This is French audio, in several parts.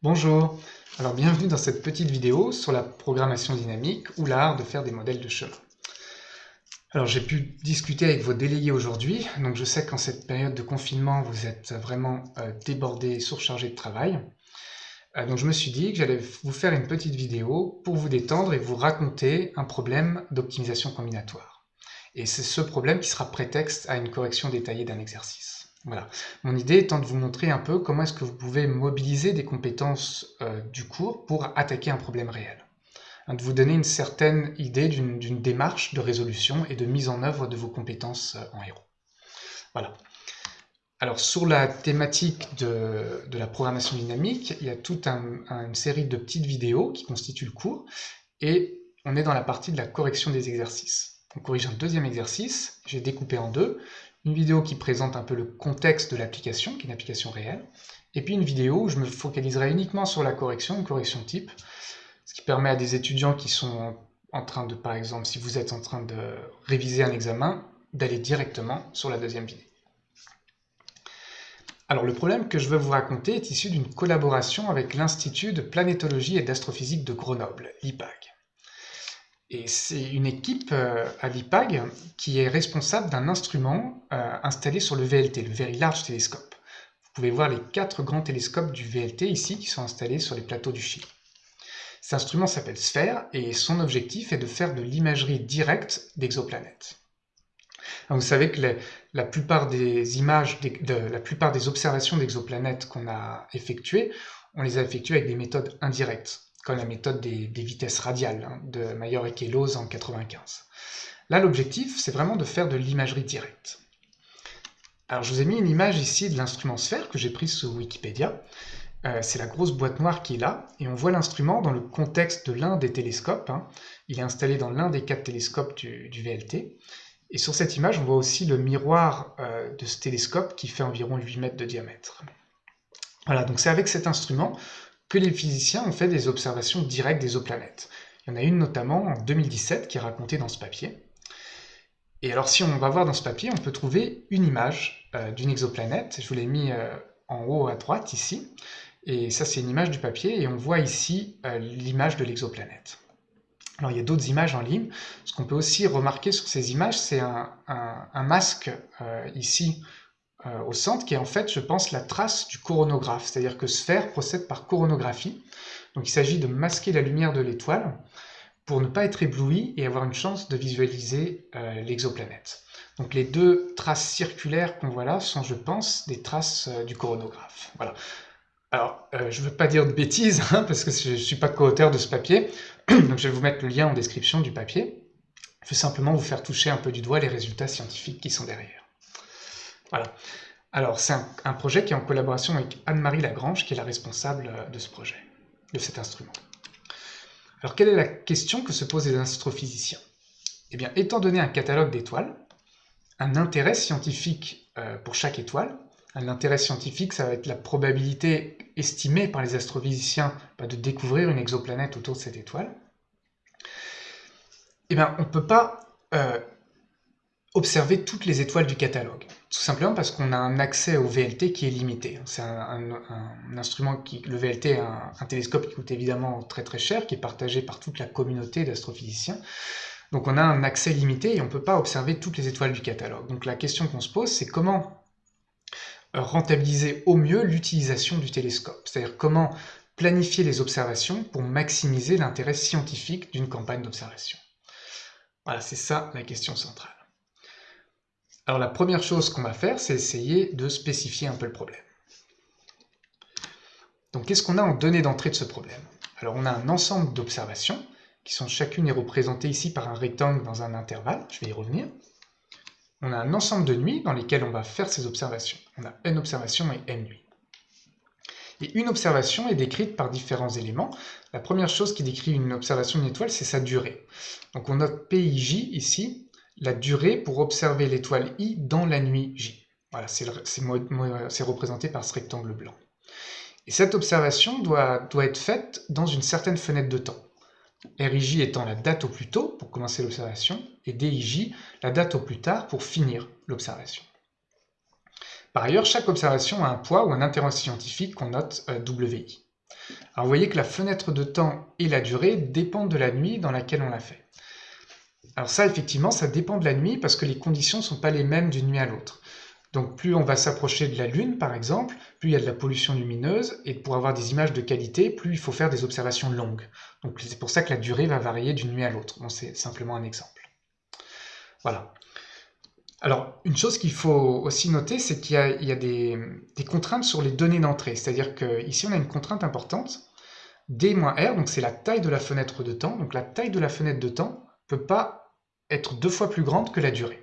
Bonjour, alors bienvenue dans cette petite vidéo sur la programmation dynamique ou l'art de faire des modèles de chemin. Alors j'ai pu discuter avec vos délégués aujourd'hui, donc je sais qu'en cette période de confinement vous êtes vraiment euh, débordés, surchargés de travail. Euh, donc je me suis dit que j'allais vous faire une petite vidéo pour vous détendre et vous raconter un problème d'optimisation combinatoire. Et c'est ce problème qui sera prétexte à une correction détaillée d'un exercice. Voilà. Mon idée étant de vous montrer un peu comment est-ce que vous pouvez mobiliser des compétences euh, du cours pour attaquer un problème réel. Hein, de vous donner une certaine idée d'une démarche de résolution et de mise en œuvre de vos compétences euh, en héros. Voilà. Alors sur la thématique de, la programmation dynamique, il y a toute une série de petites vidéos qui constituent le cours et on est dans la partie de la correction des exercices. On corrige un deuxième exercice, j'ai découpé en deux une vidéo qui présente un peu le contexte de l'application, qui est une application réelle, et puis une vidéo où je me focaliserai uniquement sur la correction, une correction type, ce qui permet à des étudiants qui sont en train de, par exemple, si vous êtes en train de réviser un examen, d'aller directement sur la deuxième vidéo. Alors le problème que je veux vous raconter est issu d'une collaboration avec l'Institut de planétologie et d'astrophysique de Grenoble, l'IPAG. Et c'est une équipe euh, à l'IPAG qui est responsable d'un instrument euh, installé sur le VLT, le Very Large Telescope. Vous pouvez voir les quatre grands télescopes du VLT ici qui sont installés sur les plateaux du Chili. Cet instrument s'appelle SPHERE et son objectif est de faire de l'imagerie directe d'exoplanètes. Vous savez que la plupart des images, la plupart des observations d'exoplanètes qu'on a effectuées, on les a effectuées avec des méthodes indirectes comme la méthode des, vitesses radiales hein, de Mayer et Kellos en 95. Là, l'objectif, c'est vraiment de faire de l'imagerie directe. Alors, je vous ai mis une image ici de l'instrument sphère que j'ai prise sur Wikipédia. Euh, c'est la grosse boîte noire qui est là, et on voit l'instrument dans le contexte de l'un des télescopes. Hein. Il est installé dans l'un des quatre télescopes du, VLT. Et sur cette image, on voit aussi le miroir euh, de ce télescope qui fait environ 8 mètres de diamètre. Voilà, donc c'est avec cet instrument que les physiciens ont fait des observations directes des exoplanètes. Il y en a une notamment en 2017 qui est racontée dans ce papier. Et alors si on va voir dans ce papier, on peut trouver une image euh, d'une exoplanète. Je vous l'ai mis euh, en haut à droite ici. Et ça c'est une image du papier et on voit ici euh, l'image de l'exoplanète. Alors il y a d'autres images en ligne. Ce qu'on peut aussi remarquer sur ces images, c'est un, un, masque ici euh, au centre, qui est en fait, je pense, la trace du coronographe. C'est-à-dire que Sphère procède par coronographie. Donc il s'agit de masquer la lumière de l'étoile pour ne pas être ébloui et avoir une chance de visualiser euh, l'exoplanète. Donc les deux traces circulaires qu'on voit là sont, je pense, des traces euh, du coronographe. Voilà. Alors, je ne veux pas dire de bêtises, hein, parce que je ne suis pas co-auteur de ce papier, donc je vais vous mettre le lien en description du papier. Je vais simplement vous faire toucher un peu du doigt les résultats scientifiques qui sont derrière. Voilà. Alors, c'est un, projet qui est en collaboration avec Anne-Marie Lagrange, qui est la responsable euh, de ce projet, de cet instrument. Alors, quelle est la question que se posent les astrophysiciens? Eh bien, étant donné un catalogue d'étoiles, un intérêt scientifique euh, pour chaque étoile, l'intérêt scientifique, ça va être la probabilité estimée par les astrophysiciens de découvrir une exoplanète autour de cette étoile, eh bien, on ne peut pas euh, observer toutes les étoiles du catalogue. Tout simplement parce qu'on a un accès au VLT qui est limité. C'est un, instrument qui, le VLT est un, télescope qui coûte évidemment très très cher, qui est partagé par toute la communauté d'astrophysiciens. Donc on a un accès limité et on ne peut pas observer toutes les étoiles du catalogue. Donc la question qu'on se pose, c'est comment rentabiliser au mieux l'utilisation du télescope? C'est-à-dire comment planifier les observations pour maximiser l'intérêt scientifique d'une campagne d'observation? Voilà, c'est ça la question centrale. Alors la première chose qu'on va faire, c'est essayer de spécifier un peu le problème. Donc qu'est-ce qu'on a en données d'entrée de ce problème? Alors on a un ensemble d'observations, qui sont chacune est représentée ici par un rectangle dans un intervalle, je vais y revenir. On a un ensemble de nuits dans lesquelles on va faire ces observations. On a n observations et n nuits. Et une observation est décrite par différents éléments. La première chose qui décrit une observation d'une étoile, c'est sa durée. Donc on note PIJ ici, la durée pour observer l'étoile I dans la nuit J. Voilà, c'est représenté par ce rectangle blanc. Et cette observation doit, être faite dans une certaine fenêtre de temps. RIJ étant la date au plus tôt pour commencer l'observation, et DIJ la date au plus tard pour finir l'observation. Par ailleurs, chaque observation a un poids ou un intérêt scientifique qu'on note euh, WI. Alors vous voyez que la fenêtre de temps et la durée dépendent de la nuit dans laquelle on l'a fait. Alors ça, effectivement, ça dépend de la nuit parce que les conditions ne sont pas les mêmes d'une nuit à l'autre. Donc plus on va s'approcher de la Lune, par exemple, plus il y a de la pollution lumineuse, et pour avoir des images de qualité, plus il faut faire des observations longues. Donc c'est pour ça que la durée va varier d'une nuit à l'autre. Bon, c'est simplement un exemple. Voilà. Alors, une chose qu'il faut aussi noter, c'est qu'il y a, des, contraintes sur les données d'entrée. C'est-à-dire qu'ici, on a une contrainte importante, D-R, donc c'est la taille de la fenêtre de temps. Donc la taille de la fenêtre de temps ne peut pas être deux fois plus grande que la durée.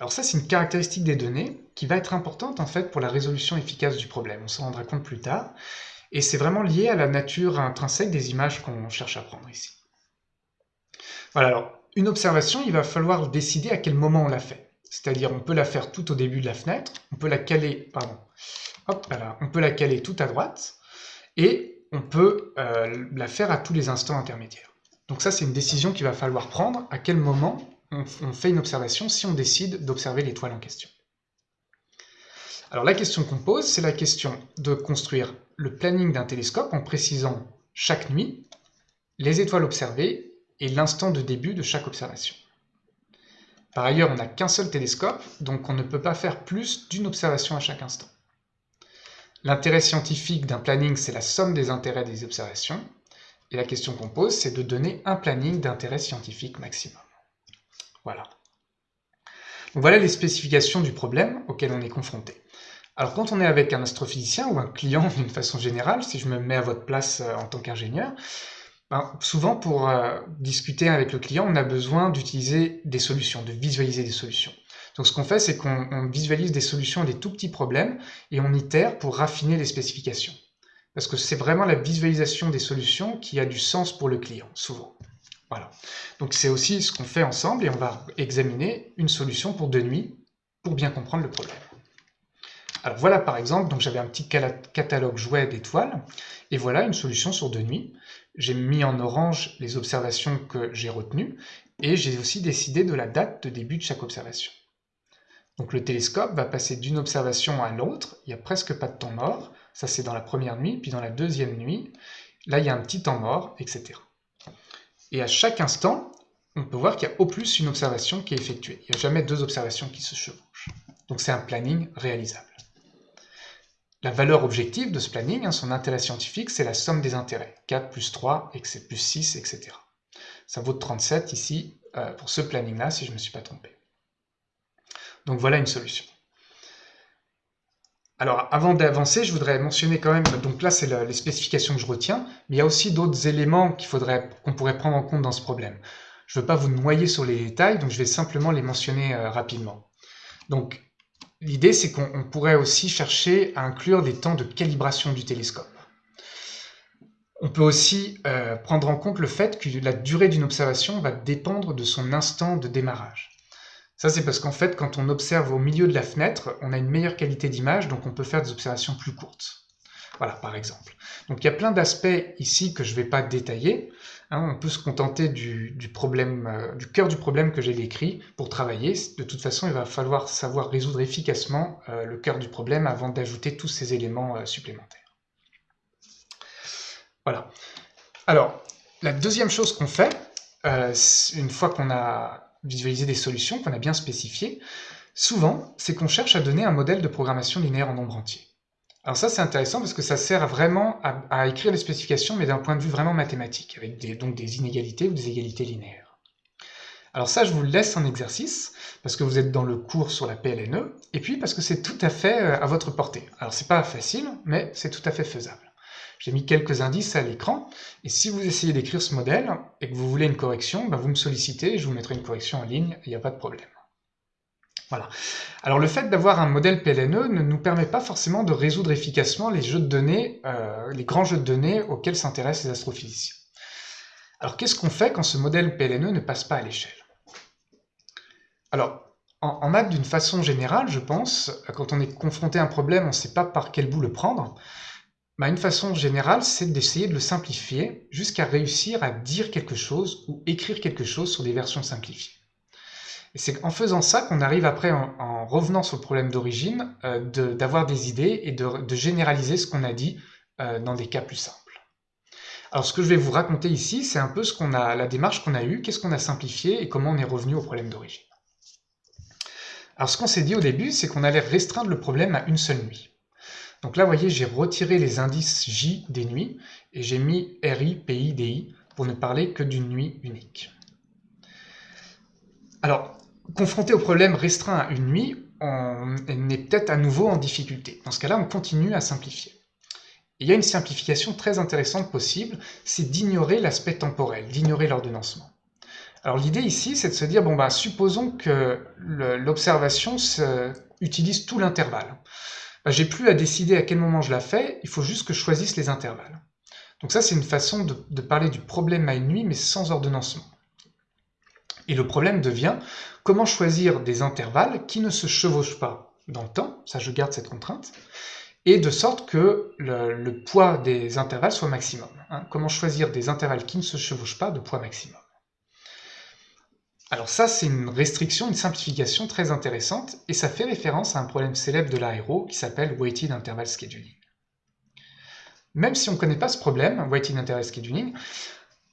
Alors ça, c'est une caractéristique des données qui va être importante en fait pour la résolution efficace du problème. On s'en rendra compte plus tard. Et c'est vraiment lié à la nature intrinsèque des images qu'on cherche à prendre ici. Voilà, alors une observation, il va falloir décider à quel moment on la fait. C'est-à-dire on peut la faire tout au début de la fenêtre, on peut la caler, pardon, hop, voilà, on peut la caler tout à droite, et on peut euh, la faire à tous les instants intermédiaires. Donc ça, c'est une décision qu'il va falloir prendre, à quel moment on, fait une observation si on décide d'observer l'étoile en question? Alors la question qu'on pose, c'est la question de construire le planning d'un télescope en précisant chaque nuit les étoiles observées et l'instant de début de chaque observation. Par ailleurs, on n'a qu'un seul télescope, donc on ne peut pas faire plus d'une observation à chaque instant. L'intérêt scientifique d'un planning, c'est la somme des intérêts des observations, et la question qu'on pose, c'est de donner un planning d'intérêt scientifique maximum. Voilà. voilà les spécifications du problème auquel on est confronté. Alors quand on est avec un astrophysicien ou un client d'une façon générale, si je me mets à votre place euh, en tant qu'ingénieur, ben, souvent pour euh, discuter avec le client, on a besoin d'utiliser des solutions, de visualiser des solutions. Donc ce qu'on fait, c'est qu'on visualise des solutions à des tout petits problèmes et on itère pour raffiner les spécifications. Parce que c'est vraiment la visualisation des solutions qui a du sens pour le client, souvent. Voilà. Donc c'est aussi ce qu'on fait ensemble et on va examiner une solution pour deux nuits pour bien comprendre le problème. Alors voilà par exemple, donc j'avais un petit catalogue jouet d'étoiles et voilà une solution sur deux nuits. J'ai mis en orange les observations que j'ai retenues et j'ai aussi décidé de la date de début de chaque observation. Donc le télescope va passer d'une observation à l'autre, il n'y a presque pas de temps mort, ça c'est dans la première nuit, puis dans la deuxième nuit, là il y a un petit temps mort, etc. Et à chaque instant, on peut voir qu'il y a au plus une observation qui est effectuée. Il n'y a jamais deux observations qui se chevauchent. Donc c'est un planning réalisable. La valeur objective de ce planning, hein, son intérêt scientifique, c'est la somme des intérêts. 4 plus 3, plus 6, etc. Ça vaut 37 ici, euh, pour ce planning-là, si je ne me suis pas trompé. Donc voilà une solution. Alors, avant d'avancer, je voudrais mentionner quand même, donc là, c'est les spécifications que je retiens, mais il y a aussi d'autres éléments qu'on pourrait prendre en compte dans ce problème. Je ne veux pas vous noyer sur les détails, donc je vais simplement les mentionner euh, rapidement. Donc, l'idée, c'est qu'on pourrait aussi chercher à inclure des temps de calibration du télescope. On peut aussi euh, prendre en compte le fait que la durée d'une observation va dépendre de son instant de démarrage. Ça, c'est parce qu'en fait, quand on observe au milieu de la fenêtre, on a une meilleure qualité d'image, donc on peut faire des observations plus courtes. Voilà, par exemple. Donc il y a plein d'aspects ici que je ne vais pas détailler. Hein. on peut se contenter du, problème, euh, du cœur du problème que j'ai décrit pour travailler. De toute façon, il va falloir savoir résoudre efficacement euh, le cœur du problème avant d'ajouter tous ces éléments euh, supplémentaires. Voilà. Alors, la deuxième chose qu'on fait, une fois qu'on a visualiser des solutions qu'on a bien spécifiées, souvent, c'est qu'on cherche à donner un modèle de programmation linéaire en nombre entier. Alors ça, c'est intéressant parce que ça sert vraiment à, écrire les spécifications, mais d'un point de vue vraiment mathématique, avec donc des inégalités ou des égalités linéaires. Alors ça, je vous laisse en exercice, parce que vous êtes dans le cours sur la PLNE, et puis parce que c'est tout à fait euh, à votre portée. Alors c'est pas facile, mais c'est tout à fait faisable. J'ai mis quelques indices à l'écran, et si vous essayez d'écrire ce modèle, et que vous voulez une correction, ben, vous me sollicitez, je vous mettrai une correction en ligne, il n'y a pas de problème. Voilà. Alors le fait d'avoir un modèle PLNE ne nous permet pas forcément de résoudre efficacement les jeux de données, euh, les grands jeux de données auxquels s'intéressent les astrophysiciens. Alors qu'est-ce qu'on fait quand ce modèle PLNE ne passe pas à l'échelle? Alors, en, en maths, d'une façon générale, je pense, quand on est confronté à un problème, on ne sait pas par quel bout le prendre, bah, une façon générale, c'est d'essayer de le simplifier jusqu'à réussir à dire quelque chose ou écrire quelque chose sur des versions simplifiées. Et c'est en faisant ça qu'on arrive après, en, revenant sur le problème d'origine, euh, d'avoir des idées et de, généraliser ce qu'on a dit euh, dans des cas plus simples. Alors ce que je vais vous raconter ici, c'est un peu ce qu'on a, la démarche qu'on a eue, qu'est-ce qu'on a simplifié et comment on est revenu au problème d'origine. Alors ce qu'on s'est dit au début, c'est qu'on allait restreindre le problème à une seule nuit. Donc là, vous voyez, j'ai retiré les indices J des nuits et j'ai mis RI, PI, DI pour ne parler que d'une nuit unique. Alors, confronté au problème restreint à une nuit, on est peut-être à nouveau en difficulté. Dans ce cas-là, on continue à simplifier. il y a une simplification très intéressante possible, c'est d'ignorer l'aspect temporel, d'ignorer l'ordonnancement. Alors l'idée ici, c'est de se dire, bon bah, supposons que l'observation utilise tout l'intervalle. Bah, j'ai plus à décider à quel moment je la fais, il faut juste que je choisisse les intervalles. Donc ça, c'est une façon de, parler du problème à une nuit, mais sans ordonnancement. Et le problème devient comment choisir des intervalles qui ne se chevauchent pas dans le temps, ça je garde cette contrainte, et de sorte que le, poids des intervalles soit maximum. Hein. Comment choisir des intervalles qui ne se chevauchent pas de poids maximum. Alors ça, c'est une restriction, une simplification très intéressante, et ça fait référence à un problème célèbre de l'aéro qui s'appelle Weighted Interval Scheduling. Même si on ne connaît pas ce problème, Weighted Interval Scheduling,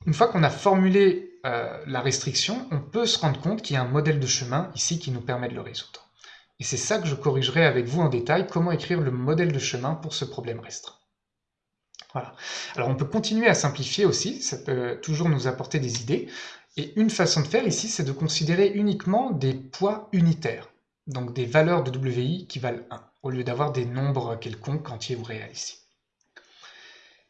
une fois qu'on a formulé euh, la restriction, on peut se rendre compte qu'il y a un modèle de chemin ici qui nous permet de le résoudre. Et c'est ça que je corrigerai avec vous en détail, comment écrire le modèle de chemin pour ce problème restreint. Voilà. Alors on peut continuer à simplifier aussi, ça peut toujours nous apporter des idées. Et une façon de faire ici, c'est de considérer uniquement des poids unitaires, donc des valeurs de WI qui valent 1, au lieu d'avoir des nombres quelconques, entiers ou réels ici.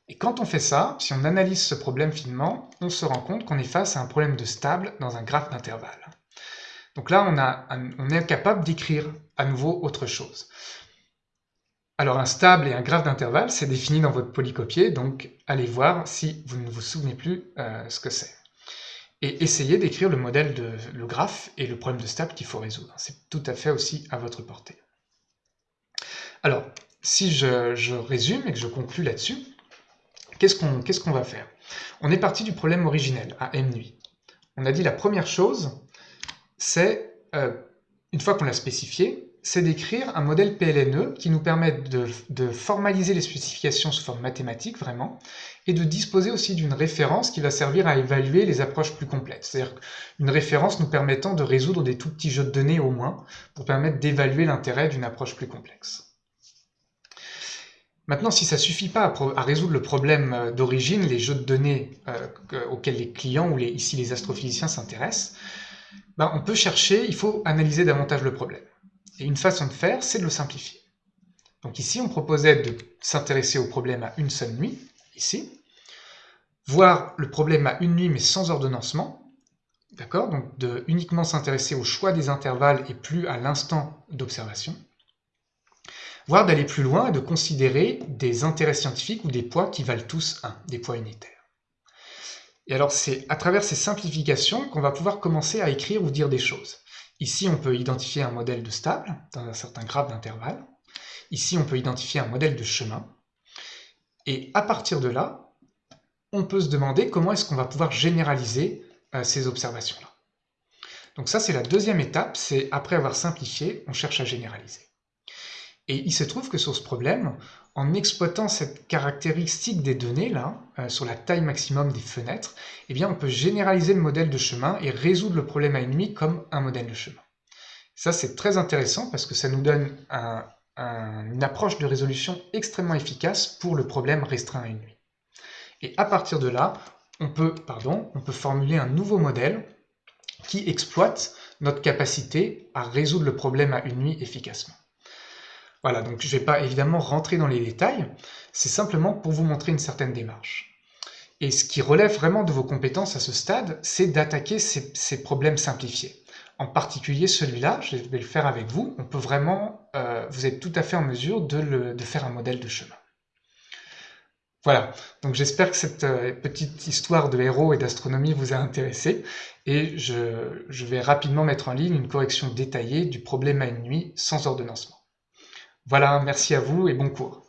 Et quand on fait ça, si on analyse ce problème finement, on se rend compte qu'on est face à un problème de stable dans un graphe d'intervalle. Donc là, on, est incapable d'écrire à nouveau autre chose. Alors un stable et un graphe d'intervalle, c'est défini dans votre polycopier, donc allez voir si vous ne vous souvenez plus euh, ce que c'est. Et essayez d'écrire le modèle de le graphe et le problème de stable qu'il faut résoudre. C'est tout à fait aussi à votre portée. Alors, si je résume et que je conclue là-dessus, Qu'est-ce qu'on va faire? On est parti du problème originel, à m nuit. On a dit la première chose, c'est, euh, une fois qu'on l'a spécifié, c'est d'écrire un modèle PLNE qui nous permette de, formaliser les spécifications sous forme mathématique, vraiment, et de disposer aussi d'une référence qui va servir à évaluer les approches plus complètes. C'est-à-dire une référence nous permettant de résoudre des tout petits jeux de données au moins, pour permettre d'évaluer l'intérêt d'une approche plus complexe. Maintenant, si ça suffit pas à, résoudre le problème euh, d'origine, les jeux de données euh, auxquels les clients ou ici les astrophysiciens s'intéressent, ben, on peut chercher, il faut analyser davantage le problème. Et une façon de faire, c'est de le simplifier. Donc ici, on proposait de s'intéresser au problème à une seule nuit, ici, voir le problème à une nuit mais sans ordonnancement, d'accord? Donc de uniquement s'intéresser au choix des intervalles et plus à l'instant d'observation voire d'aller plus loin et de considérer des intérêts scientifiques ou des poids qui valent tous 1, des poids unitaires. Et alors c'est à travers ces simplifications qu'on va pouvoir commencer à écrire ou dire des choses. Ici on peut identifier un modèle de stable dans un certain graphe d'intervalle. Ici on peut identifier un modèle de chemin. Et à partir de là, on peut se demander comment est-ce qu'on va pouvoir généraliser euh, ces observations-là. Donc ça c'est la deuxième étape, c'est après avoir simplifié, on cherche à généraliser. Et il se trouve que sur ce problème, en exploitant cette caractéristique des données là, euh, sur la taille maximum des fenêtres, eh bien on peut généraliser le modèle de chemin et résoudre le problème à une nuit comme un modèle de chemin. Ça c'est très intéressant parce que ça nous donne une approche de résolution extrêmement efficace pour le problème restreint à une nuit. Et à partir de là, on peut, pardon, on peut formuler un nouveau modèle qui exploite notre capacité à résoudre le problème à une nuit efficacement. Voilà, donc je ne vais pas évidemment rentrer dans les détails, c'est simplement pour vous montrer une certaine démarche. Et ce qui relève vraiment de vos compétences à ce stade, c'est d'attaquer ces, problèmes simplifiés. En particulier celui-là, je vais le faire avec vous, on peut vraiment, euh, vous êtes tout à fait en mesure de, faire un modèle de chemin. Voilà, donc j'espère que cette euh, petite histoire de héros et d'astronomie vous a intéressé, et je, je vais rapidement mettre en ligne une correction détaillée du problème à une nuit sans ordonnancement. Voilà, merci à vous et bon cours.